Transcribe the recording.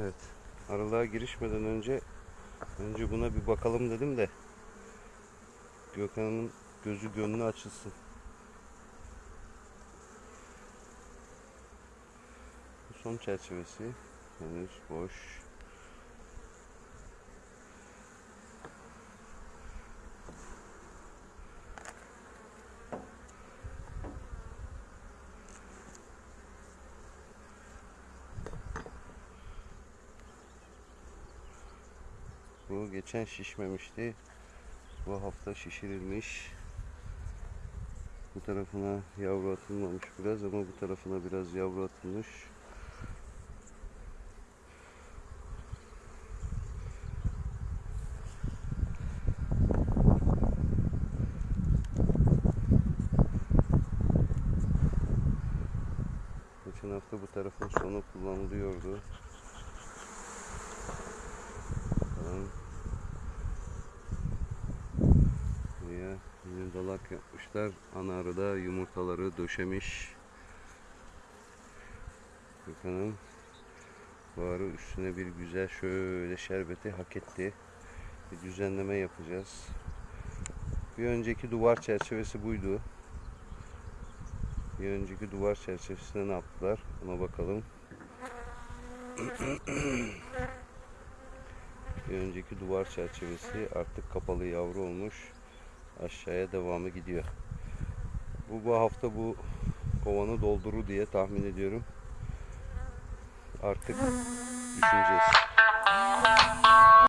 Evet. Aralığa girişmeden önce önce buna bir bakalım dedim de Gökhan'ın gözü gönlü açılsın. Bu son çerçevesi henüz boş. Bu geçen şişmemişti. Bu hafta şişirilmiş. Bu tarafına yavru atılmamış biraz ama bu tarafına biraz yavru atılmış. Geçen hafta bu tarafın sonu kullanılıyordu. Dalak yapmışlar. Ana arı da yumurtaları döşemiş. Bakalım. Bu arı üstüne bir güzel şöyle şerbeti hak etti. Bir düzenleme yapacağız. Bir önceki duvar çerçevesi buydu. Bir önceki duvar çerçevesine ne yaptılar? Ona bakalım. Bir önceki duvar çerçevesi artık kapalı yavru olmuş. Aşağıya devamı gidiyor. Bu bu hafta bu kovanı doldurur diye tahmin ediyorum. Artık düşüneceğiz.